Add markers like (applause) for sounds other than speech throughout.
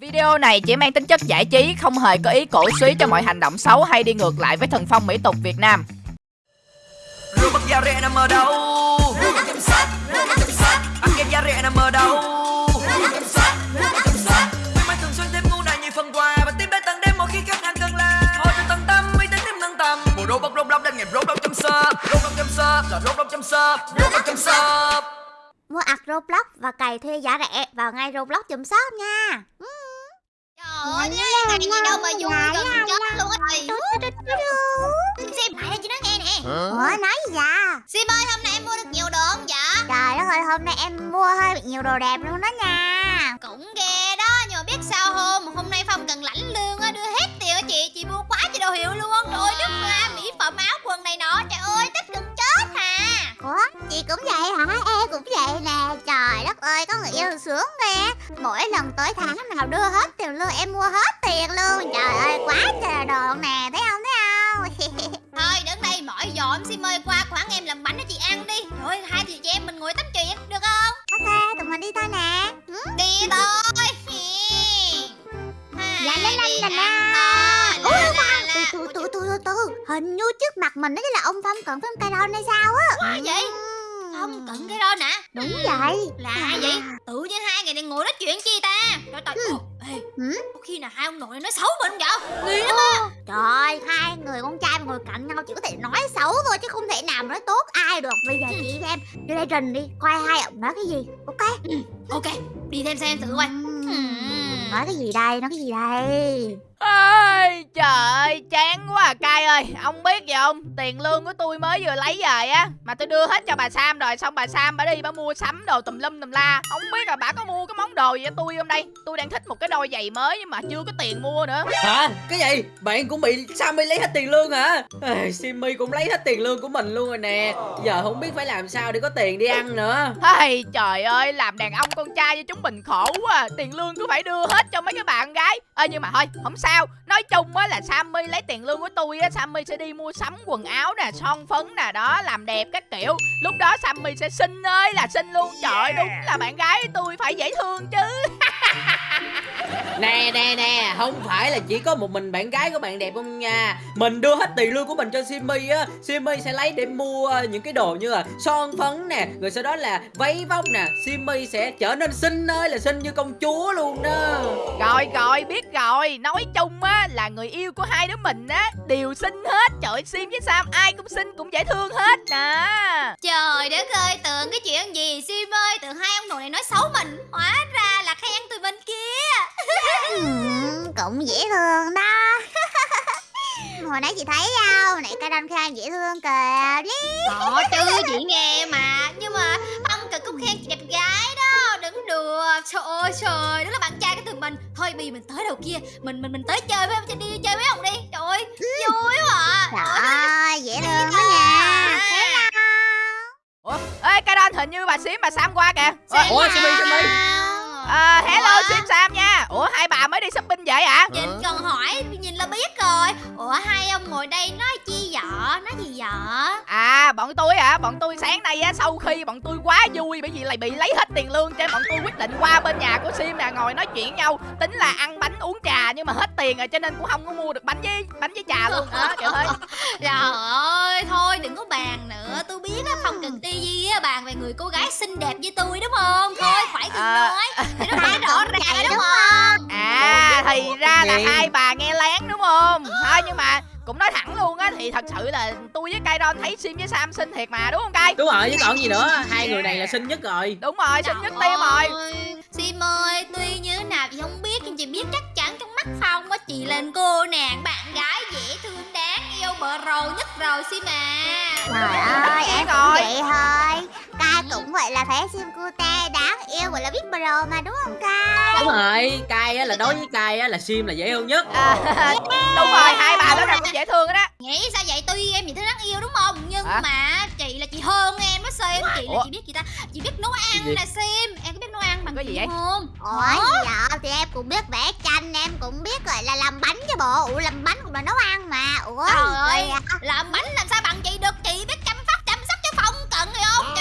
Video này chỉ mang tính chất giải trí, không hề có ý cổ suý cho mọi hành động xấu hay đi ngược lại với thần phong mỹ tục Việt Nam. Robot da rẻ nằm ở đâu? Robot chăm sóc, robot chăm sóc. Ăn kem da rẻ nằm ở đâu? Robot chăm sóc, robot chăm sóc. Khuyến mãi thường xuyên thêm ưu đãi nhiều phần quà và tiếp đến tận đêm mỗi khi khách hàng cần làm. Hỗ trợ tận tâm, uy tín thêm nâng tầm. Bộ robot robot đến ngày robot chăm sóc, robot chăm sóc là robot chăm sóc, robot chăm sóc. Mua ạc Roblox và cày thuê giá rẻ vào ngay Roblox chùm shop nha. Trời ơi, nhá, ngày gì đâu mà vui gần chết luôn á thầy Sim Sim, lại đây chị nói nghe nè Ủa nói gì vậy? Sim ơi, hôm nay em mua được nhiều đồ không dạ? Trời đất ơi hôm nay em mua hơi bị nhiều đồ đẹp luôn đó nha. Cũng ghê đó, nhưng mà biết sao không Hôm nay Phong cần lãnh lương á, đưa hết tiền á chị Chị mua quá chị đồ hiệu luôn Trời ơi, nước hoa, mỹ phẩm, áo, quần này nọ Trời ơi, thích gần chết hà Ủa chị cũng vậy hả? Em cũng vậy nè. Trời đất ơi có người yêu sướng ghê. Mỗi lần tới tháng nào đưa hết lương em mua hết tiền luôn. Trời ơi quá trời đồ nè thấy không thấy không? (laughs) Thôi, đứng đây mỏi giò em Sim ơi Qua quán em làm bánh cho chị ăn đi Rồi, hai chị em mình ngồi tắm chuyện, được không? ok tụi mình đi thôi nè. Ừ? Đi thôi Dạ, lên, lên, lên. Ủa, Từ từ từ từ từ. Hình như trước mặt mình đó là ông Phong cận với ông Ron hay sao á. Cận cái đó nè Đúng vậy. Lạ vậy Tự nhiên hai người này ngồi nói chuyện chi ta Trời trời Ừ. Ê Ừ? Có khi nào hai ông nội nói xấu mình vậy Nghi lắm á Trời hai người con trai mà ngồi cạnh nhau chỉ có thể nói xấu thôi chứ không thể nào mà nói tốt ai được. Bây giờ chị xem vô đây trình đi coi hai ông nói cái gì. Ok. Ok Đi thêm xem thử coi Ừm, Nói cái gì đây? Nói cái gì đây? Ôi, trời ơi, chán quá à cay ơi. Ông biết gì không? Tiền lương của tôi mới vừa lấy về á Mà tôi đưa hết cho bà Sam rồi. Xong bà Sam bà đi bà mua sắm đồ tùm lum tùm la. Không biết là bà có mua cái món đồ gì cho tôi không đây? Tôi đang thích một cái đôi giày mới Nhưng mà chưa có tiền mua nữa. Hả? Cái gì? Bạn cũng bị Sammy lấy hết tiền lương hả? Ê, Simmy cũng lấy hết tiền lương của mình luôn rồi nè. Giờ không biết phải làm sao để có tiền đi ăn nữa. Hey, trời ơi, làm đàn ông con trai như chúng mình khổ quá à. Tiền lương cứ phải đưa hết cho mấy cái bạn gái. Ê nhưng mà thôi, không sao. Nói chung á là Sammy lấy tiền lương của tôi á Sammy sẽ đi mua sắm quần áo nè Son phấn nè đó, làm đẹp các kiểu. Lúc đó Sammy sẽ xinh ơi là xinh luôn. Trời đúng là bạn gái tôi phải dễ thương chứ. (laughs) Nè nè nè Không phải là chỉ có một mình bạn gái của bạn đẹp không nha. Mình đưa hết tiền lương của mình cho Simmy á. Simmy sẽ lấy để mua những cái đồ như là son phấn nè Rồi sau đó là váy vóc nè. Simmy sẽ trở nên xinh ơi là xinh như công chúa luôn đó. Rồi rồi, biết rồi. Nói chung á là người yêu của hai đứa mình á Đều xinh hết Trời ơi, Sim với Sam ai cũng xinh cũng dễ thương hết nè Trời đất ơi tưởng cái chuyện gì Sim ơi Tưởng hai ông nội này nói xấu mình Hóa ra là khen tụi mình kia Ừm, cũng dễ thương đó. (laughs) Hồi nãy chị thấy không? Nãy cái đâm khan dễ thương kìa. Đi. Có chứ chị nghe mà Nhưng mà đùa Trời ơi trời Đó là bạn trai của tụi mình. Thôi bây giờ mình tới đầu kia. Mình mình mình tới chơi với ông Đi chơi với ông đi. Trời ơi Vui quá à. Trời ơi, dễ thương quá nha. Ủa, ê, cái đó hình như bà Sim bà Sam qua kìa. Ủa, Ủa Simmy Simmy À, hello Ủa? Sim Sam nha. Ủa hai bà mới đi shopping vậy hả? Nhìn cần hỏi Nhìn là biết rồi. Ủa hai ông ngồi đây nói chi vợ? Nói gì vợ? À bọn tôi hả? Bọn tôi sáng nay á Sau khi bọn tôi quá vui Bởi vì lại bị lấy hết tiền lương Cho nên bọn tôi quyết định qua bên nhà của Sim nè Ngồi nói chuyện với nhau. Tính là ăn bánh uống trà Nhưng mà hết tiền rồi Cho nên cũng không có mua được bánh với bánh với trà luôn. Đó kiểu thế. (laughs) Trời ơi Thôi đừng có bàn nữa. Tôi biết á Phong cần ti á Bàn về người cô gái xinh đẹp như tôi đúng không? Thôi phải đừng À. nói. Thì nó phải rõ ràng đúng không? À thì ra là hai bà nghe lén đúng không? Thôi nhưng mà cũng nói thẳng luôn á Thì thật sự là tôi với Kairon thấy Sim với Sam xinh thiệt mà đúng không Kai? Đúng rồi chứ còn gì nữa Hai người này là xinh nhất rồi. Đúng rồi xinh nhất tim rồi. Sim ơi, tuy như thế nào chị không biết Nhưng chị biết chắc chắn trong mắt Phong á Chị là cô nàng bạn gái dễ thương đáng yêu bờ rầu nhất rồi Sim à. Trời ơi, em cũng rồi. vậy thôi. Cũng vậy là phải sim cute đáng yêu gọi là biết pro mà đúng không Ca? Đúng rồi Cai á là đối với Cai á là Sim là dễ thương nhất à, Đúng rồi hai bà đó là cũng dễ thương đó Nghĩ sao vậy tuy em chị thấy đáng yêu đúng không Nhưng Hả? mà chị là chị hơn em á Sim Chị là Ủa? chị biết chị ta Chị biết nấu ăn nè Sim Em có biết nấu ăn bằng Có gì vậy? không Ủa gì vậy? Thì em cũng biết vẽ tranh, em cũng biết gọi là làm bánh chứ bộ. Ủa làm bánh cũng là nấu ăn mà. Ủa Trời ơi? Làm bánh làm sao bằng chị được Chị biết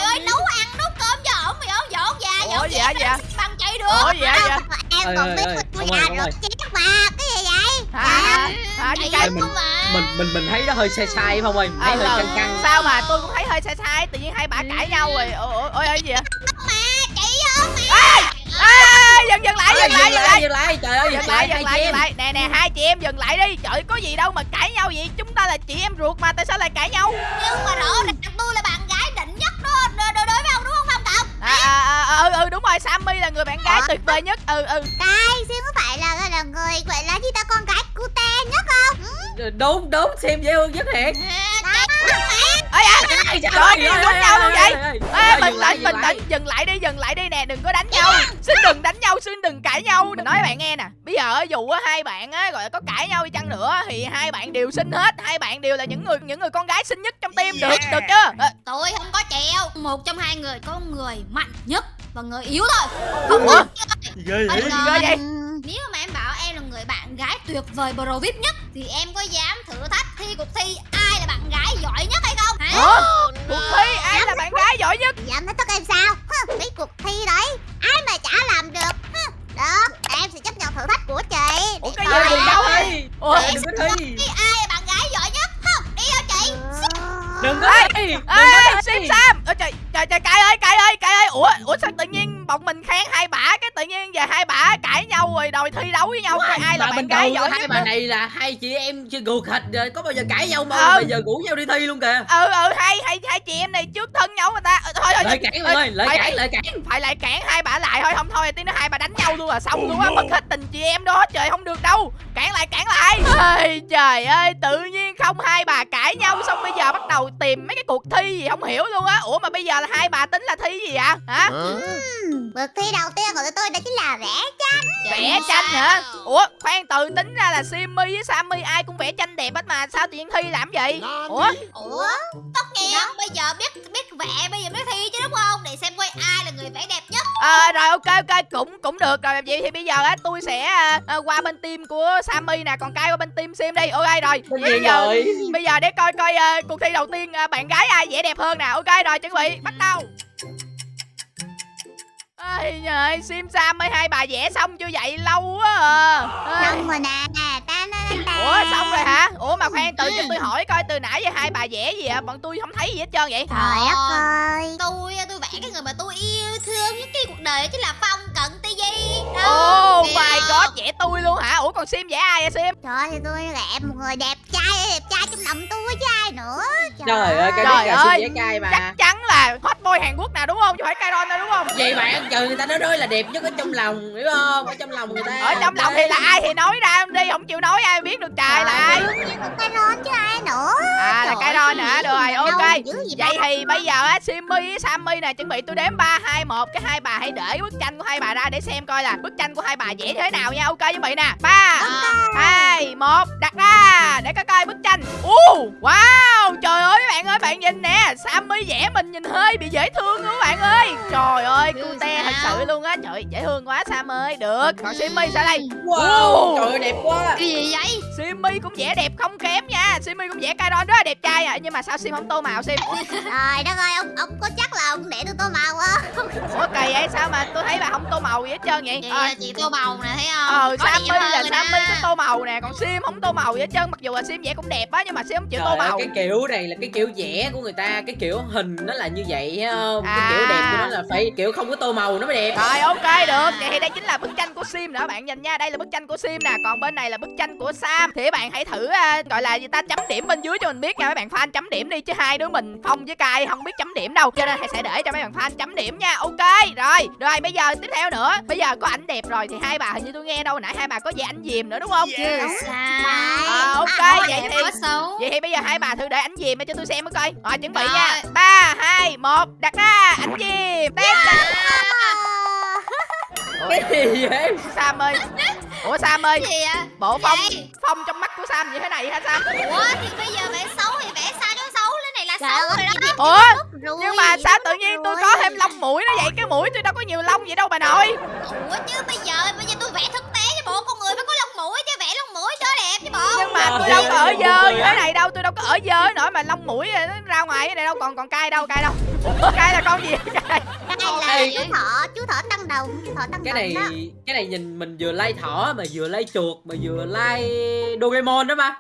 ơi nấu ăn nấu cơm cho ổng hiểu không Dọn Ủa, dọn dạ, dạ. bằng chị được. Ủa gì vậy vậy Em Ơi, còn ơi, biết ơi. tôi ơi, già ơi. chết mà cái gì vậy? Hả hả hả Chạy không mà. Mình mình mình thấy nó hơi sai sai không ơi? Thấy Ờ, hơi ờ. căng căng. Sao mà tôi cũng thấy hơi sai sai tự nhiên hai bà cãi nhau rồi. Ôi ôi ôi ôi gì vậy? Chị vô Ê, dừng dừng lại dừng lại dừng lại dừng lại. Trời ơi dừng lại dừng lại dừng lại. Nè nè hai chị em dừng lại đi. Trời có gì đâu mà cãi nhau vậy? Chúng ta là chị em ruột mà tại sao lại cãi nhau? Nhưng mà rõ ràng tôi là bạn Cậu à, à, à, ừ ừ đúng rồi Sammy là người bạn gái Ờ. tuyệt vời nhất ừ ừ Cái Sim có phải là là người gọi là gì ta con gái cute nhất không? Ừ, đúng đúng xem dễ hơn nhất thiệt Đó. À Ai, trời ơi, ơi, đánh nhau luôn vậy? ơi, Ê, ơi, bình tĩnh, dừng bình lại. tĩnh, dừng lại đi, dừng lại đi nè, đừng có đánh nhau. Xin đừng đánh nhau, xin đừng cãi nhau. Mình nói bạn nghe nè, bây giờ á, dù á, hai bạn á, gọi là có cãi nhau đi chăng nữa Thì hai bạn đều xinh hết, hai bạn đều là những người những người con gái xinh nhất trong team Được, được chưa? Ờ, Tôi không có chèo. Một trong hai người có người mạnh nhất và người yếu thôi. Vậy. Ngờ. ghê vậy? Ừ, Nếu mà em bảo em là người bạn gái tuyệt vời pro vip nhất Thì em có dám thử thách thi cuộc thi gái giỏi nhất hay không? Hả? Ủa? Cuộc thi ai là bạn gái giỏi nhất? Dám nói tức em sao? Cái cuộc thi đấy Ai mà chả làm được Được Em sẽ chấp nhận thử thách của chị Ủa, cái gì? có thi Ủa? Đừng có thi ai là bạn gái giỏi nhất? Không, đi đâu chị? đừng có thi đừng có thi Sim Sam Ơ, Trời, trời, trời, cãi ơi, cãi ơi, cãi ơi. Ủa, ủa sao tự nhiên bọn mình khen hai bả Cái tự nhiên giờ hai bả cãi nhau rồi đòi thi đấu với nhau ai là bạn gái giỏi hai bà này là hai chị em chưa gù khịch rồi có bao giờ cãi nhau mà Ờ. bây giờ rủ nhau đi thi luôn kìa. Ừ ừ hai hai hai chị em này trước thân nhau người ta. Ờ, thôi thôi lợi cản ơi phải- cản lợi cản. phải lại cản hai bà lại thôi không thôi tí nữa hai bà đánh nhau luôn là xong luôn á mất hết tình chị em đó trời không được đâu. Cản lại cản lại. Trời ơi tự nhiên không hai bà cãi nhau xong bây giờ bắt đầu tìm mấy cái cuộc thi gì không hiểu luôn á. Ủa mà bây giờ là hai bà tính là thi gì ạ hả? Ừm, Cuộc thi đầu tiên của tụi tôi đó chính là vẽ tranh. Vẽ tranh hả? Ủa khoan từ tính ra là simmy với sammy ai cũng vẽ tranh đẹp hết mà. Sao tự nhiên thi làm vậy ủa? Ủa? Tất nhiên bây giờ biết biết vẽ bây giờ biết thi chứ đúng không? Để xem coi ai là người vẽ đẹp nhất. À, rồi ok ok cũng cũng được. Rồi vậy thì bây giờ á tôi sẽ à, qua bên team của sammy nè. Còn cai qua bên team sim đi. Ok rồi. Bây giờ rồi bây giờ để coi coi à, cuộc thi đầu tiên bạn gái ai vẽ đẹp hơn nè ok rồi chuẩn bị bắt đầu Ây trời, Sim Sam mấy hai bà vẽ xong chưa vậy lâu quá à. Xong rồi nè ta ta ta Ủa xong rồi hả? Ủa mà khoan từ cho tôi hỏi coi từ nãy giờ hai bà vẽ gì ạ? Bọn tôi không thấy gì hết trơn vậy. Trời đất ơi Tôi tôi vẽ cái người mà tôi yêu thương nhất cái cuộc đời chính là Phong Cận Ti Di Oh my god, vẽ tôi luôn hả? Ủa còn Sim vẽ ai vậy Sim? Trời ơi, thì tôi vẽ một người đẹp đẹp trai trong lòng tôi chứ ai nữa trời ơi cái Trời ơi, xin vẽ cay mà Chắc chắn là hot boy Hàn Quốc nào đúng không? Chứ phải Kairon đâu đúng không? vậy bạn trời người ta nói nói là đẹp nhất ở trong lòng hiểu không ở trong lòng người ta Ở trong lòng thì là ai thì nói ra đi, không chịu nói ai biết được trời là ai. Đương nhiên là cái ron chứ ai nữa À là Trời ơi, hả? Được rồi, ok. Vậy thì bây giờ á Simmy với Sammy nè chuẩn bị tôi đếm 3 2 1 cái hai bà hãy để bức tranh của hai bà ra để xem coi là bức tranh của hai bà vẽ thế nào nha. Ok chuẩn bị nè. 3 2 1 đặt ra để có coi bức tranh. Ô wow, trời ơi các bạn ơi bạn nhìn nè, Sammy vẽ mình nhìn hơi bị dễ thương luôn các bạn ơi. Trời ơi, cute thật sự luôn á. Trời dễ thương quá Sam ơi. Được. Còn Simmy sao đây? wow trời ơi đẹp quá Cái gì vậy? Simmy cũng vẽ đẹp không kém nha. Simmy cũng vẽ Kairon rất là đẹp trai à, nhưng mà sao Sim không tô màu Sim? Trời đất ơi, ông, ông có chắc là ông để tôi tô màu không? Ủa kỳ vậy sao mà tôi thấy bà không tô màu gì hết trơn vậy? Chị Ờ, là chị tô màu nè thấy không? Ờ, Có Sammy là Sammy có tô màu nè, còn Sim không tô màu gì hết trơn Mặc dù là Sim vẽ cũng đẹp á, nhưng mà Sim không chịu tô màu. cái kiểu này là cái kiểu vẽ của người ta cái kiểu hình nó là như vậy không? Cái kiểu À. đẹp của nó là phải kiểu không có tô màu nó mới đẹp. Rồi ok được, vậy thì đây chính là bức tranh của Sim nữa bạn nhìn nha. Đây là bức tranh của Sim nè, còn bên này là bức tranh của Sam. Thì các bạn hãy thử à, gọi là gì ta chấm điểm bên dưới cho mình biết nha. Mấy bạn fan chấm điểm đi, chứ hai đứa mình Phong với Kai không biết chấm điểm đâu. Cho nên sẽ để cho mấy bạn fan chấm điểm nha. Ok, rồi, rồi bây giờ tiếp theo nữa. Bây giờ có ảnh đẹp rồi thì hai bà hình như tôi nghe đâu. Nãy hai bà có vẽ ảnh diềm nữa đúng không? Sao? Ờ, ok, À, vậy đẹp thì quá xấu. Vậy thì bây giờ hai bà thử để ảnh diềm cho tôi xem mới coi. Rồi chuẩn bị Rồi. nha 3, 2, 1 Đặt ra ảnh diềm Test cái gì vậy? Sam ơi. Ủa Sam ơi. Gì ạ? Bộ phong Vậy? phong trong mắt của Sam như thế này hả Sam? Ủa thì bây giờ vẽ xấu thì vẽ sao cho xấu Cái này là Trời xấu ơi, rồi đó. Ủa nhưng mà sao tự nhiên tôi có thêm lông mũi nó vậy Cái mũi tôi đâu có nhiều lông vậy đâu bà nội. Ủa chứ bây giờ bây đẹp chứ bộ. Nhưng mà tôi đâu có ở dơ như thế này đâu Tôi đâu có ở dơ nổi mà lông mũi nó ra ngoài cái này đâu. Còn còn cay đâu cay đâu. Cay là con gì Đây là chú thọ chú thọ tăng đồng chú thọ tăng cái này đó. cái này nhìn mình vừa lay thỏ mà vừa lay chuột mà vừa lay Doraemon đó mà.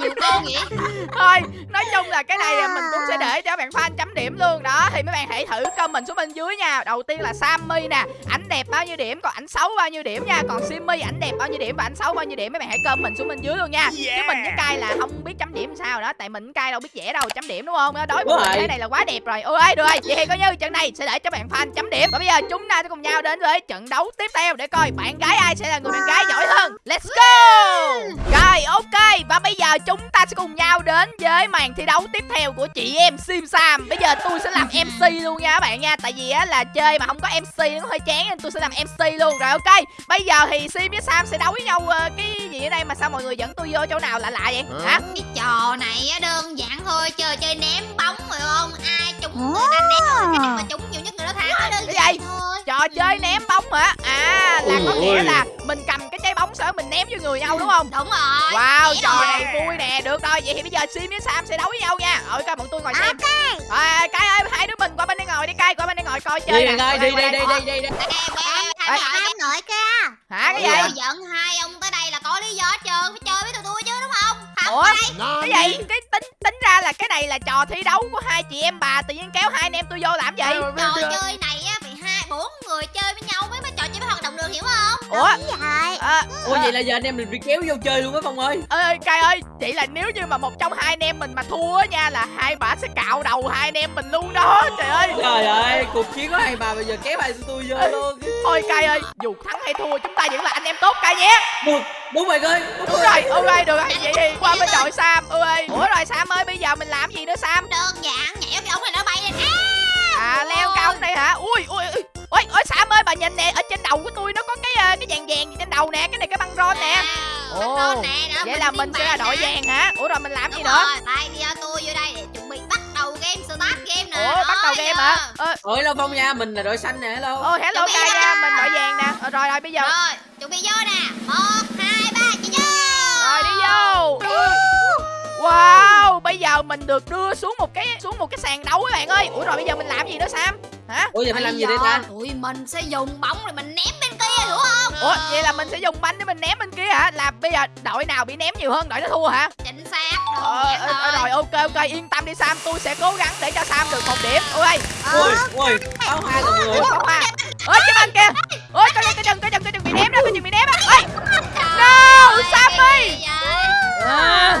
Nhiều con vậy? Thôi nói chung là cái này là mình cũng sẽ để cho bạn fan chấm điểm luôn. Đó thì mấy bạn hãy thử comment xuống bên dưới nha. Đầu tiên là Sammy nè ảnh đẹp bao nhiêu điểm? Còn ảnh xấu bao nhiêu điểm nha? Còn Simmy ảnh đẹp bao nhiêu điểm? Và ảnh xấu bao nhiêu điểm? Mấy bạn hãy comment xuống bên dưới luôn nha. Chứ mình với cay là không biết chấm điểm sao đó tại mình cay đâu biết vẽ đâu chấm điểm đúng không? Đối với mình cái này là quá đẹp rồi. Ôi được rồi. Vậy thì coi như trận này sẽ để cho bạn fan chấm điểm. Và bây giờ chúng ta sẽ cùng nhau đến với trận đấu tiếp theo để coi bạn gái ai sẽ là người bạn gái giỏi hơn. Let's go! Rồi ok. Và bây giờ chúng ta sẽ cùng nhau đến với màn thi đấu tiếp theo của chị em Sim Sam. Bây giờ tôi sẽ làm MC luôn nha các bạn nha. Tại vì á là chơi mà không có MC nó hơi chán nên tôi sẽ làm MC luôn. Rồi ok. Bây giờ thì Sim với Sam sẽ đấu với nhau ờ, cái gì ở đây mà sao mọi người dẫn tôi vô chỗ nào lạ lạ vậy hả cái trò này á đơn giản thôi chơi chơi ném bóng phải không ai trúng người ta ném cái mà trúng nhiều nhất người đó thắng đơn Cái giản gì? thôi trò chơi ném bóng hả à là có Ôi nghĩa ôi. là mình cầm cái trái bóng đó mình ném vô người nhau đúng không đúng rồi Wow, trò rồi. này vui nè, được rồi, vậy thì bây giờ Sim với Sam sẽ đấu với nhau nha Rồi coi bọn tôi ngồi xem à, Cai ơi, hai đứa mình qua bên đây ngồi đi Cai, qua bên đây ngồi coi chơi đi nè ơi đi Qua đi đi qua đi đi đi Ê, ê, Ê. thằng Sam nội nội kia Hả, cái tôi gì? dẫn hai ông Ủa, đây cái gì? Cái tính tính ra là cái này là trò thi đấu của hai chị em bà Tự nhiên kéo hai anh em tôi vô làm gì? trò chơi này á phải hai bốn người chơi với nhau mới mới được hiểu không? Ủa, rồi à, ủa vậy là giờ anh em mình bị kéo vô chơi luôn á phong ơi. Ơi Cai ơi, vậy là nếu như mà một trong hai anh em mình mà thua á nha Là hai bà sẽ cạo đầu hai anh em mình luôn đó Trời ơi. Trời ơi cuộc chiến của hai bà bây giờ kéo hai tôi vô luôn. Thôi Cai ơi, dù thắng hay thua chúng ta vẫn là anh em tốt Cai nhé. Đúng đúng rồi ơi Đúng rồi, ok được rồi, vậy thì qua bên đội Sam ơi Ủa rồi Sam ơi, bây giờ mình làm gì nữa Sam? đơn giản nhảy cái ống này nó bay lên. À leo cao này hả? Ui ui ui. Ôi, ôi Sam ơi bà nhìn nè, ở trên đầu của tôi nó có cái ờ, cái vàng vàng gì trên đầu nè, cái này cái băng rôn nè. Ồ, Ồ, nè, đó, Vậy là mình sẽ là đội vàng hả? Ủa rồi mình làm gì Đúng nữa? rồi, tay đi tôi vô đây để chuẩn bị bắt đầu game start game nè Ủa bắt đầu game hả? Ờ, ôi lâu phong nha mình là đội xanh nè hello ôi hello ra. nha, mình đội vàng nè. Ờ, rồi rồi bây giờ Rồi, chuẩn bị vô nè một hai ba chị vô rồi đi vô. Wow, bây giờ mình được đưa xuống một cái xuống một cái sàn đấu các bạn ơi. Ủa rồi bây giờ mình làm gì nữa Sam? Hả? ủa giờ phải làm gì đây ta Tụi mình sẽ dùng bóng rồi mình ném bên kia hiểu không Ủa vậy là mình sẽ dùng banh để mình ném bên kia hả? Là bây giờ đội nào bị ném nhiều hơn đội đó thua hả? Chính xác Ờ, ờ, ờ, thôi. rồi ok ok yên tâm đi Sam, tôi sẽ cố gắng để cho Sam được một điểm. Ok. ui ui áo hai là người Ủa không à Ôi cái bên kìa Ôi coi cái chừng cái chừng cái chừng bị ném đó cái chừng bị ném á Ôi Trời No, ơi, Sammy! à,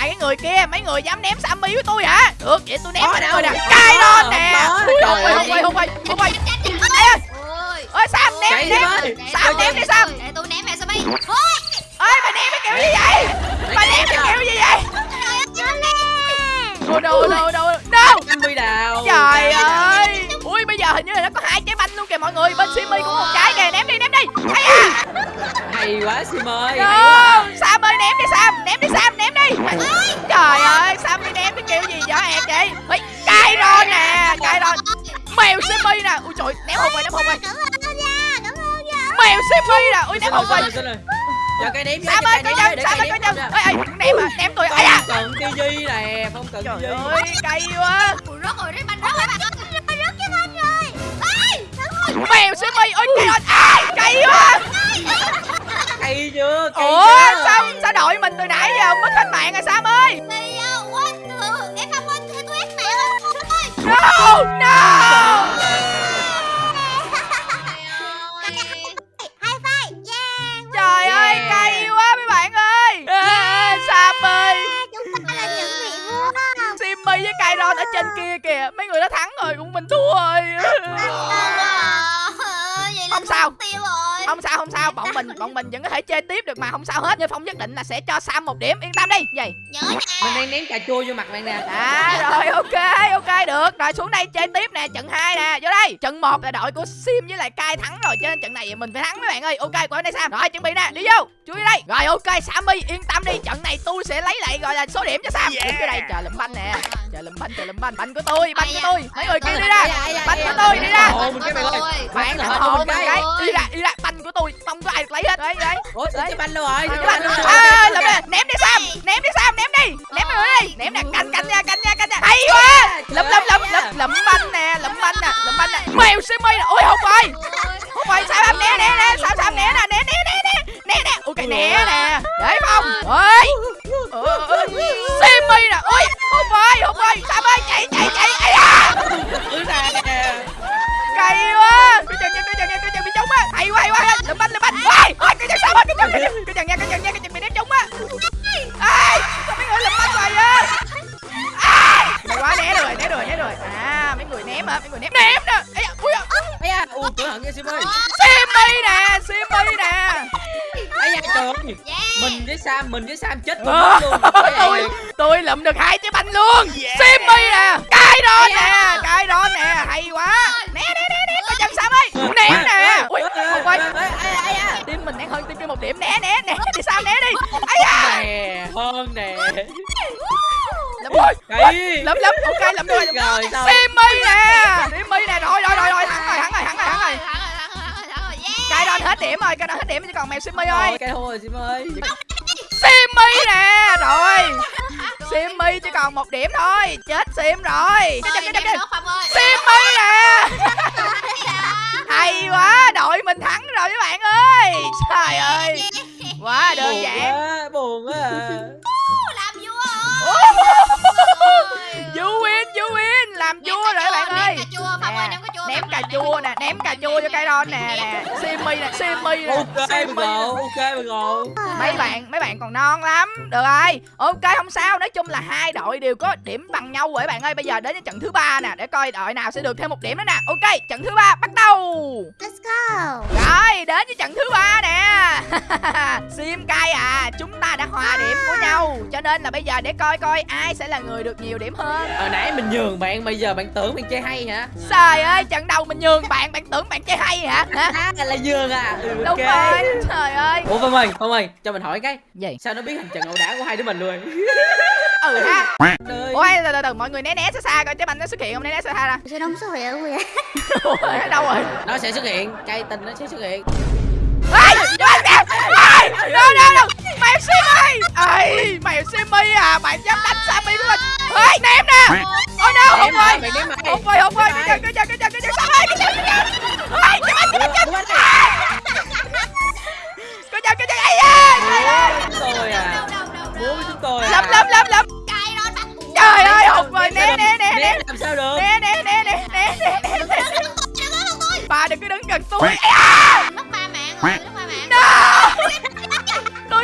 hai cái người kia mấy người dám ném Sammy với tôi hả? Được vậy tôi ném mấy đâu, nè. không cay có, lên nè. không Trời không ơi. quay không quay không quay ê, Ôi. ôi Sam ném ném. ơi. Sam ném đi Sam. Để tôi ném mẹ Sammy ơi bà ném cái kiểu gì vậy? Bà ném cái kiểu gì vậy? No no năm mươi đào trời ơi. ui bây giờ hình như là nó có hai trái banh luôn kìa mọi người. Bên Simi cũng một trái. Kìa ném đi ném đi. Hay à hay quá sim ơi No, quá Sam ơi ném đi Sam, ném đi Sam, ném đi. Trời ơi, Sam đi ném cái kiểu gì vậy hẹn chị? Ê, Cay rồi nè, cay rồi. Mèo Simi nè. Ui trời, ném hụt rồi, ném hụt rồi. Cảm ơn nha Cảm ơn nha Mèo Simi nè. Ui ném hụt rồi. lỗi. Cho cây ném Sam ơi, coi ném chừng, Sam ơi, ném coi chừng. Ê, ê, ném à, ném tôi. Ây da. không cần tivi nè không cần Trời tivi ơi, cay quá. Ui, rớt rồi đấy banh rớt rồi bạn ơi Rớt cái banh rồi Mèo Simi, ôi cay rồi. À, cay quá. Cây chưa cây Ủa, chưa sao sao đội mình từ nãy giờ mất hết mạng rồi Sam ơi? Thì uh, what ừ, em không quên tôi ép mẹ ơi No, no. Yeah Trời ơi, Yeah. cay quá mấy bạn ơi. À, Sam ơi. Chúng ta là những vị vua Simmy với Kairon ở trên kia kìa Mấy người đã thắng rồi, cũng mình thua rồi Không sao. tiêu rồi Không sao, không sao, bọn mình bọn mình vẫn có thể chơi tiếp được mà Không sao hết, nhưng Phong nhất định là sẽ cho Sam một điểm. Yên tâm đi, Nhớ nha. Mình đang ném cà chua vô mặt bạn nè. À rồi ok ok được. Rồi xuống đây chơi tiếp nè. Trận 2 nè. Vô đây. Trận 1 là đội của Sim với lại Kai thắng rồi. Cho nên trận này mình phải thắng mấy bạn ơi. Ok qua bên đây Sam. Rồi chuẩn bị nè. Đi vô. Chú vô đây. Rồi ok Sammy yên tâm đi. Trận này tôi sẽ lấy lại gọi là số điểm cho Sam. Đứng vô đây. Chờ lụm banh nè. Chờ lụm banh chờ lụm banh. Banh của tôi banh của tôi. Mấy người kia đi ra. Banh của tôi đi ra. Cái bạn ơi Bạn là là hết hồ một một cái. cái. Đi ra đi ra. Banh của tôi Không có ai được lấy hết. Đấy đấy ủa Đấy. cái banh đâu rồi. Banh à, rồi. Ném đi Sam ném đi Sam ném đi. Ném đi đi ném nè canh canh nha canh nha canh nha. Hay quá. lụm lụm lụm lụm lụm banh nè lụm banh nè lụm banh nè. Mèo Simmy nè. Ôi không rồi không rồi sao em né né né. Sao sao né nè né né né né. Né nè. Ok né nè. Để không ơi Simmy nè. Ôi không rồi không rồi sao ơi chạy chạy chạy. Ai da cay quá. Cái chân nha cái chân nha cái chân bị trúng á. Hay quá hay quá. Lụm banh lụm banh. Ôi ôi cái chân sao á cái chân cái chân cái chân nha cái chân nha cái chân bị ném trúng á. Ai sao mấy người lụm banh hoài á hay quá né rồi né rồi né rồi. À mấy người ném hả? Mấy người ném. Ném nè. Da, ui ấy da. Ui cẩn thận nha sim ơi. Simmy nè Simmy nè. Ấy da trời mình với sam mình với sam chết cùng Ờ, luôn. (laughs) Tôi tôi lụm được hai trái banh luôn. Simmy nè cái đó nè cái đó nè. Hay quá. Né né 260 Né nè Ui Không quay Tim mình đang hơn tim kia một điểm. Né né né Đi sao né đi. Ây da. Nè Hơn nè. Lắm rồi Lắm lắm Ok lắm rồi Rồi Timmy nè. Timmy nè. Rồi rồi rồi rồi. Thắng rồi thắng rồi thắng rồi thắng rồi. Cái đó hết điểm rồi, cái đó hết điểm. Chỉ còn mèo simi thôi. Ok thôi Simmy. Simmy nè. (laughs) Rồi. Simmy chỉ còn một điểm thôi. Chết Sim rồi. Simmy nè. Hay quá đội mình thắng rồi các bạn ơi. Trời ơi. Quá ném cà chua cho cây đon nè nè. Simmy nè Simmy nè ok mình nè. ngộ ok mình ngộ mấy bạn mấy bạn còn non lắm. Được rồi. Ok không sao. Nói chung là hai đội đều có điểm bằng nhau rồi các bạn ơi. Bây giờ đến với trận thứ ba nè để coi đội nào sẽ được thêm một điểm nữa nè. Ok trận thứ ba bắt đầu. Let's go. Rồi đến với trận thứ ba nè. (laughs) Sim cay à chúng ta đã hòa điểm của nhau. Cho nên là bây giờ để coi coi ai sẽ là người được nhiều điểm hơn. Hồi nãy mình nhường bạn bây giờ bạn tưởng bạn chơi hay hả? Trời ơi trận đầu mình nhường bạn bạn tưởng bạn chơi hay hả? Hả? à là nhường à. Ừ, đúng ok. rồi trời ơi. Ủa phong ơi phong ơi cho mình hỏi cái gì? sao nó biết hành trận ẩu đả của hai đứa mình luôn? (laughs) Ừ ha. Ôi từ từ từ mọi người né né xa xa coi trái banh nó xuất hiện không né né xa xa ra Sao đông số hiệu vậy? (laughs) Ủa, ở đâu rồi? Nó sẽ xuất hiện cây tình nó sẽ xuất hiện. Ê, ơi đâu đâu đâu mày xem simi ai, mày xem simi à? Mày dám đánh sammy của mình ném nè. Ôi đâu không ơi không ơi không ơi cái chân cái chân cái chân cái chân sammy cái chân cái chân ơi cái chân cái chân cái chân cái chân cái ơi cái à? Cái với cái tôi cái lắm cái lắm. Cái ơi cái rồi cái né cái né cái sao cái né cái né cái né cái bà cái có cái gần cái mất cái mạng cái mất cái mạng. Cái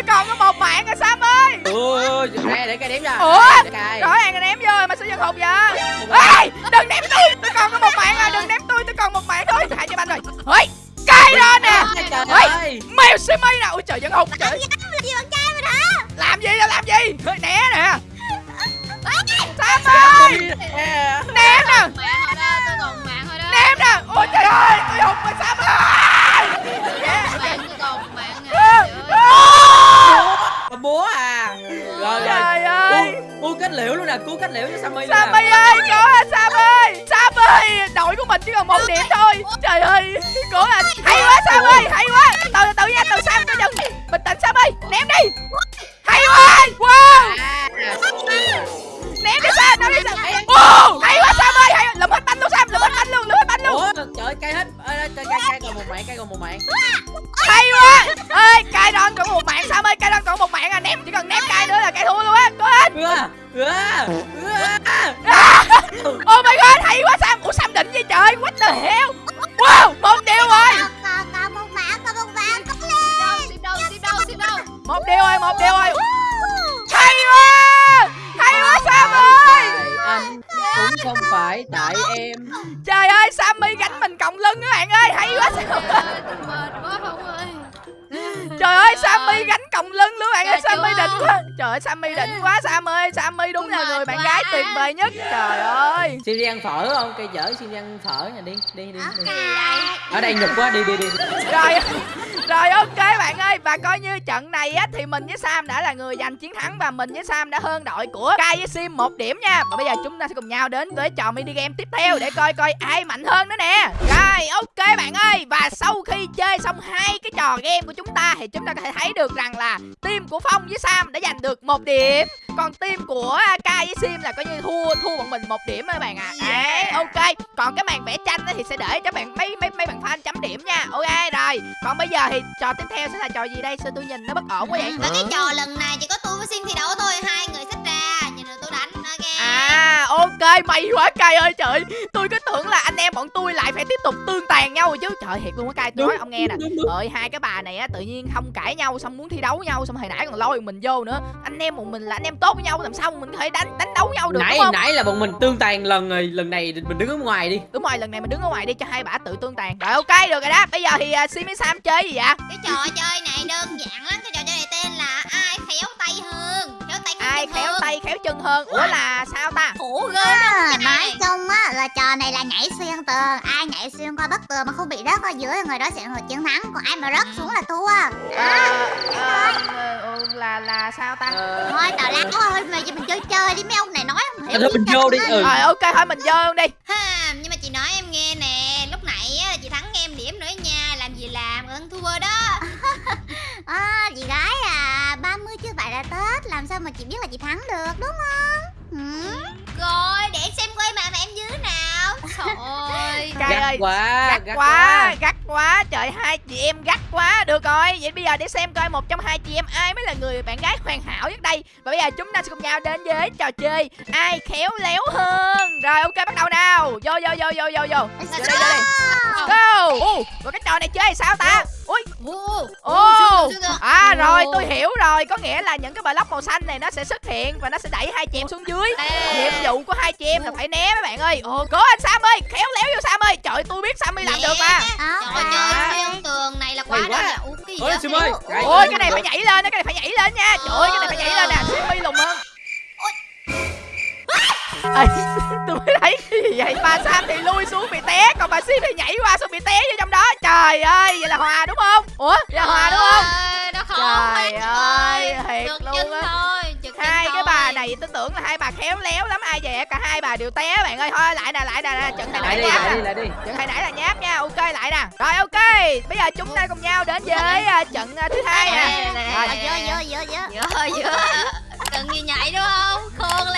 còn có một mạng rồi Sam ơi. Ôi nè để cây đếm ra Ủa? Rõ ràng là ném vô mà sử dụng hụt vậy? Ê đừng ném tôi tôi còn có một mạng à đừng ném tôi tôi còn một mạng thôi. Hai cho banh rồi. Ơi cây đó nè. Ơi mèo Simmy nè ôi trời vẫn hụt trời. Làm gì là làm gì? Né nè. Sam ơi cứu kết liễu cho Sammy Sammy nè ơi cố lên Sam ơi Sam ơi đội của mình chỉ còn một điểm thôi. Trời ơi cố lên hay quá Sam ơi hay quá oh my god hay quá Sam. Ủa Sam định gì? Trời what the hell? Wow một điều rồi. Còn còn còn một mạng còn một mạng Có lên. Sim đâu sim đâu sim đâu một điều rồi một điều rồi. Hay quá! Hay quá Sam ơi! anh cũng không phải tại em. trời ơi Sammy gánh mình còng lưng các bạn ơi. Hay quá Sam. Trời ơi, tôi mệt quá không ơi. Trời ơi Sammy gánh còng lưng nữa bạn ơi Sammy đỉnh quá. Trời ơi Sammy đỉnh quá Sam ơi Sammy đúng là người bạn gái tuyệt vời nhất. Trời ơi. Xin đi ăn phở không? Cây dở xin đi ăn phở nha đi đi đi, ở đây nhục quá đi đi đi. Rồi rồi ok bạn ơi. Và coi như trận này á thì mình với Sam đã là người giành chiến thắng và mình với Sam đã hơn đội của Kai với Sim một điểm nha. Và bây giờ chúng ta sẽ cùng nhau đến với trò mini game tiếp theo để coi coi ai mạnh hơn nữa nè. Rồi ok bạn ơi khi chơi xong hai cái trò game của chúng ta thì chúng ta có thể thấy được rằng là team của Phong với Sam đã giành được một điểm. Còn team của Kai với Sim là coi như thua thua bọn mình một điểm các bạn ạ. À. đấy ok. Còn cái màn vẽ tranh á thì sẽ để cho bạn mấy mấy mấy bạn fan chấm điểm nha. Ok rồi. Còn bây giờ thì trò tiếp theo sẽ là trò gì đây? Sao tôi nhìn nó bất ổn quá vậy? Và cái trò lần này chỉ có tôi với Sim thi đấu thôi. Hai người xách À ok may quá cay ơi trời Tôi cứ tưởng là anh em bọn tôi lại phải tiếp tục tương tàn nhau rồi chứ. Trời thiệt luôn á cay tôi nói ông nghe nè. Ơi hai cái bà này á tự nhiên không cãi nhau xong muốn thi đấu nhau Xong hồi nãy còn lôi mình vô nữa. Anh em bọn mình là anh em tốt với nhau làm sao mình có thể đánh đánh đấu nhau được nãy đúng không? nãy là bọn mình tương tàn lần rồi lần này mình đứng ở ngoài đi. Đúng rồi lần này mình đứng ở ngoài đi cho hai bà tự tương tàn. Rồi ok được rồi đó. Bây giờ thì uh, Sim với Sam chơi gì vậy? Cái trò chơi này đơn giản lắm Cái trò chơi này tên là ai khéo tay hơn tay khéo chân hơn. Ủa là sao ta? Khổ ghê À, nói chung á là trò này là nhảy xuyên tường. Ai nhảy xuyên qua bức tường mà không bị rớt ở giữa người đó sẽ là người chiến thắng. Còn ai mà rớt xuống là thua. Ờ, ờ, ờ, là là sao ta? Thôi tào lao thôi mày cho mình chơi chơi đi. Mấy ông này nói không hiểu mình vô đi. ừ. Rồi ok thôi mình chơi luôn đi. Ha, Nhưng mà chị nói em nghe nè. Lúc nãy á, chị thắng em điểm nữa nha. Làm gì làm? Ơn thua đó. À, (laughs) chị gái à. 30 chưa phải là tết làm sao mà chị biết là chị thắng được đúng không? Ừ? Rồi để em xem quay màn em dưới nào. Trời (laughs) ơi. Cay gắt ơi quá gắt quá gắt quá. Trời hai chị em gắt quá. Được rồi vậy bây giờ để xem coi một trong hai chị em ai mới là người bạn gái hoàn hảo nhất đây. Và bây giờ chúng ta sẽ cùng nhau đến với trò chơi ai khéo léo hơn. Rồi ok bắt đầu nào. Vô vô vô vô vô vô. Let's vô đây Ồ, và cái trò này chơi sao ta? Ui. Ồ, siêu. à rồi tôi hiểu rồi. Có nghĩa là những cái block màu xanh này nó sẽ xuất hiện Và nó sẽ đẩy hai chị em xuống dưới. Nhiệm vụ của hai chị em là phải né mấy bạn ơi. Ồ cố anh Sam ơi Khéo léo vô Sam ơi. Trời tôi biết Sammy làm được mà. Đó, Trời ơi, xuyên tường này là quá gì ôi sim ơi. Ôi cái này phải nhảy lên Cái này phải nhảy lên nha. Trời ơi cái này phải nhảy lên nè. Sammy lùng Ê, tôi mới thấy cái gì vậy? Bà Sam thì lui xuống bị té còn bà Sim thì nhảy qua xong bị té vô trong đó. Trời ơi vậy là hòa đúng không? Ủa vậy là hòa đúng không? Ơi, nó khó Trời ơi, thiệt luôn á. hai cái bà này tôi tưởng là hai bà khéo léo lắm ai về cả hai bà đều té bạn ơi. Thôi lại nè lại nè trận hồi lại nãy đi nháp lại đi lại đi. Trận hồi nãy là nháp nha. Ok lại nè. Rồi ok. Bây giờ chúng ta cùng nhau đến với à, trận à, thứ hai Nè, nè. vô, vô, vô. Vừa vừa Cần gì nhảy đúng không? Khôn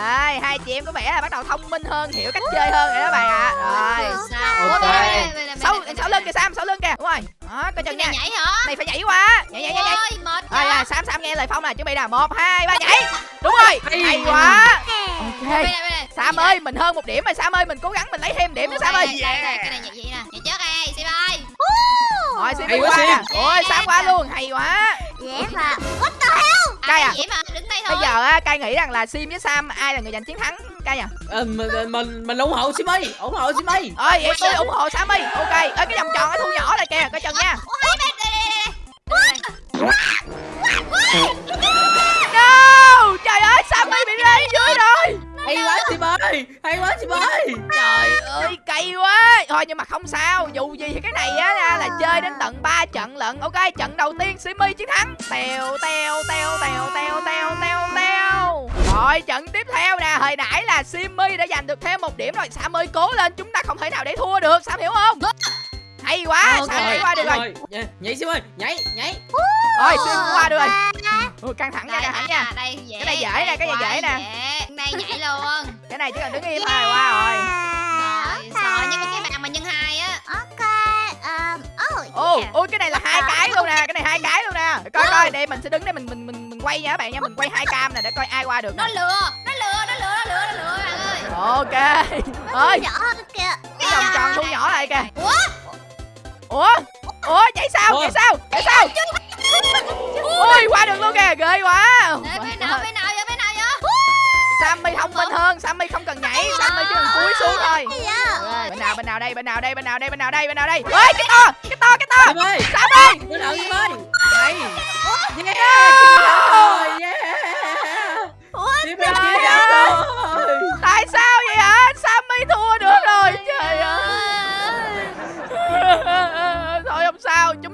rồi hai chị em có vẻ là bắt đầu thông minh hơn hiểu cách chơi hơn rồi đó bạn ạ. Rồi. Sao? Ok. Đây, đây, đây, đây, đây, đây, sau đây. lưng kìa sam sau lưng kìa. Đúng rồi đó coi chừng nha. nhảy hả? Này phải nhảy qua nhảy nhảy nhảy nhảy. Ôi mệt rồi quá. rồi sam sam nghe lời phong nè chuẩn bị nè một hai ba nhảy. Đúng rồi. Hay. hay quá. Ok. Sam ơi mình hơn một điểm rồi. Sam ơi mình cố gắng mình lấy thêm điểm nữa sam đây, ơi. đây, đây, Cái này nhảy vậy nè. Nhảy đây ơi rồi sim Hay đi quá, qua nè ôi sam qua luôn hay quá Dễ mà What the hell Cay à? Vậy mà đứng đây thôi bây giờ á cai nghĩ rằng là sim với sam ai là người giành chiến thắng cai nhỉ Ờ, mình mình mình ủng hộ sim ơi ủng hộ sim ơi ơi vậy tôi ủng hộ sam ơi ok ơi cái vòng tròn nó thu nhỏ lại kìa coi chừng nha hai bên đây đây đây no trời ơi sam ơi bị rơi dưới rồi hay quá ơi, hay quá chị ơi trời ơi, cay quá. Thôi nhưng mà không sao, dù gì thì cái này á là chơi đến tận 3 trận lận. Ok, trận đầu tiên simi chiến thắng. Tèo tèo tèo tèo tèo tèo tèo tèo. Rồi, trận tiếp theo nè, hồi nãy là simi đã giành được thêm một điểm rồi. Sam ơi cố lên, chúng ta không thể nào để thua được. Sam hiểu không? Hay quá Ok. sam nhảy qua được rồi? Rồi, nhảy- sim ơi nhảy nhảy. Rồi sim qua được rồi. À, Ui, căng thẳng nha Đây, căng thẳng đây nha. nè, đây dễ Cái này dễ nè, cái này dễ nè. dễ. Đây nhảy luôn. (laughs) Cái này chỉ cần đứng im thôi qua rồi Rồi, sợ nhưng mà cái bạn mà nhân hai á. Ok um, Oh ô yeah. ôi cái này là hai cái luôn nè cái này hai cái luôn nè. Coi coi đây mình sẽ đứng đây mình mình mình mình quay nha các bạn nha mình quay hai cam nè để coi ai qua được Nó lừa Nó lừa Nó lừa Nó lừa Nó lừa bạn ơi. Ok. Ơi Nhỏ hơn kìa. Cái vòng tròn thu nhỏ lại kìa. Ủa ủa? Ủa chạy sao? Chạy sao? Chạy sao? Ui qua được luôn kìa ghê quá. Đây, bên nào bên nào vậy? Bên nào vậy? Sammy thông minh hơn Sammy không cần nhảy. Sammy chỉ cần cúi xuống thôi. Bên nào bên nào đây? Bên nào đây? Bên nào đây? Bên nào đây? Bên nào đây? Ơi cái to cái to cái to. Sim ơi Sam ơi bên nào sim ơi hay yeah sim thắng rồi yeah. Sim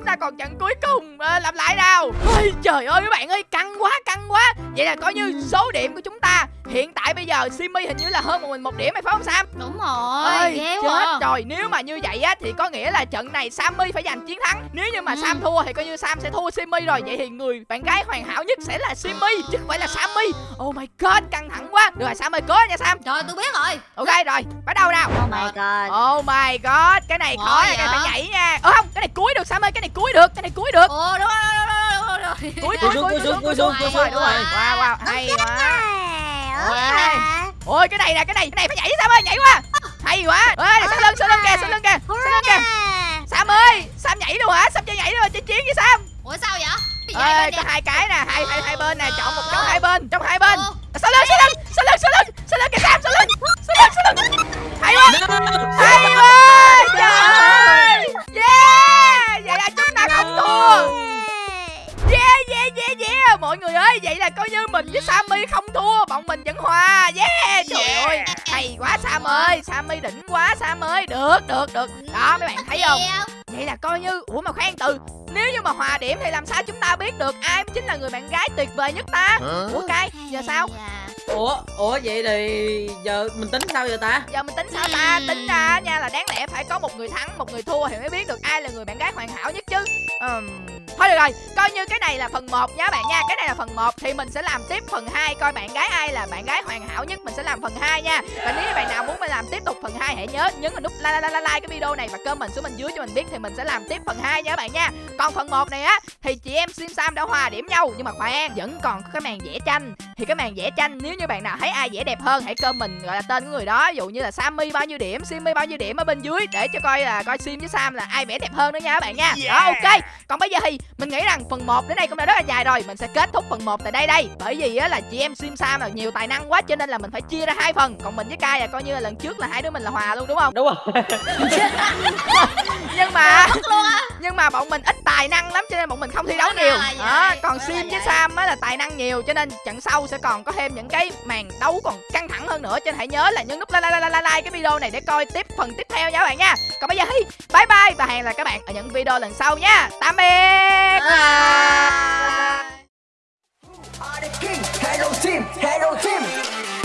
ta còn trận cuối cùng Ờ, làm lại nào. Ôi, trời ơi các bạn ơi căng quá căng quá. Vậy là coi như số điểm của chúng ta hiện tại bây giờ Simmy hình như là hơn một mình một điểm hay phải không Sam? Đúng rồi, ơi ghê chết quá. à. rồi. Nếu mà như vậy á thì có nghĩa là trận này Sammy phải giành chiến thắng. Nếu như mà Ừ. Sam thua thì coi như Sam sẽ thua Simmy rồi. Vậy thì người bạn gái hoàn hảo nhất sẽ là Simmy chứ không phải là Sammy oh my god căng quá. Được rồi Sammy cố nha Sam. Trời tôi biết rồi. Ok rồi. Bắt đầu nào. Oh my god. Oh my god cái này khó nha cái phải nhảy nha. Ờ không cái này cuối được Sammy cái này cuối được cái này cuối được. Ồ đúng rồi đúng rồi đúng rồi, đúng rồi. Cuối Cúi cuối xuống, cuối xuống, cuối xuống, đúng rồi xuống, đúng rồi đúng wow wow hay quá. Ôi, cái này nè cái này cái này phải nhảy Sam ơi nhảy qua hay quá. Ơi sau lưng sau lưng kìa sau lưng kìa sau lưng kìa. Sam ơi Sam nhảy luôn hả? Sam chưa nhảy luôn chiến chiến với Sam. Ủa sao vậy? Ơi có hai cái nè hai hai hai bên nè chọn một trong Ồ. hai bên trong hai bên. Ồ. sau lưng sau lưng sau lưng sau lưng sau lưng kìa Sam sau lưng sau lưng sau lưng hay quá. Hay quá. Trời ơi. Yeah. Vậy là chúng ta không thua. Yeah yeah yeah yeah. Mọi người ơi vậy là coi như mình với Sammy không thua bọn mình vẫn hòa. Yeah. Trời ơi. Hay quá Sam ơi. Sammy đỉnh quá Sam ơi. Được được được. Đó mấy bạn thấy không? Vậy là coi như ủa mà khoan từ nếu như mà hòa điểm thì làm sao chúng ta biết được ai mới chính là người bạn gái tuyệt vời nhất ta? Ủa cay giờ sao? Ủa ủa vậy thì giờ mình tính sao giờ ta? Giờ mình tính sao ta? Tính ra nha là đáng lẽ phải có một người thắng một người thua thì mới biết được ai là người bạn gái hoàn hảo nhất chứ. Ừm, thôi được rồi coi như cái này là phần 1 nha bạn nha. Cái này là phần 1 thì mình sẽ làm tiếp phần 2 coi bạn gái ai là bạn gái hoàn hảo nhất mình sẽ làm phần 2 nha. Và nếu như bạn nào muốn mình làm tiếp tục phần 2 hãy nhớ nhấn vào nút like like like like cái video này và comment xuống bên dưới cho mình biết thì mình sẽ làm tiếp phần 2 nha các bạn nha. Còn phần 1 này á thì chị em Sim Sam đã hòa điểm nhau nhưng mà khoan vẫn còn cái màn vẽ tranh. Thì cái màn vẽ tranh nếu như bạn nào thấy ai vẽ đẹp hơn hãy comment gọi là tên của người đó. Ví dụ như là Sammy bao nhiêu điểm Simmy bao nhiêu điểm ở bên dưới để cho coi là coi Sim với Sam là ai vẽ đẹp hơn đó nha các bạn nha. Đó ok. Còn bây giờ thì mình nghĩ rằng phần 1 đến đây cũng đã rất là dài rồi. Mình sẽ kết thúc phần 1 tại đây đây. Bởi vì á là chị em Sim Sam là nhiều tài năng quá cho nên là mình phải chia ra hai phần. Còn mình với Kai là coi như là lần trước là hai đứa mình là hòa luôn đúng không? Đúng rồi. (laughs) Nhưng mà nhưng mà bọn mình ít tài năng lắm cho nên bọn mình không thi dạ, đấu dạ, nhiều dạ, rồi, à, còn sim với sam mới là tài năng nhiều cho nên trận sau sẽ còn có thêm những cái màn đấu còn căng thẳng hơn nữa cho nên hãy nhớ là nhấn nút like like like like cái video này để coi tiếp phần tiếp theo nha các bạn nha còn bây giờ thì bye bye và hẹn là các bạn ở những video lần sau nha tạm biệt bye. Bye. Hello team, hello team.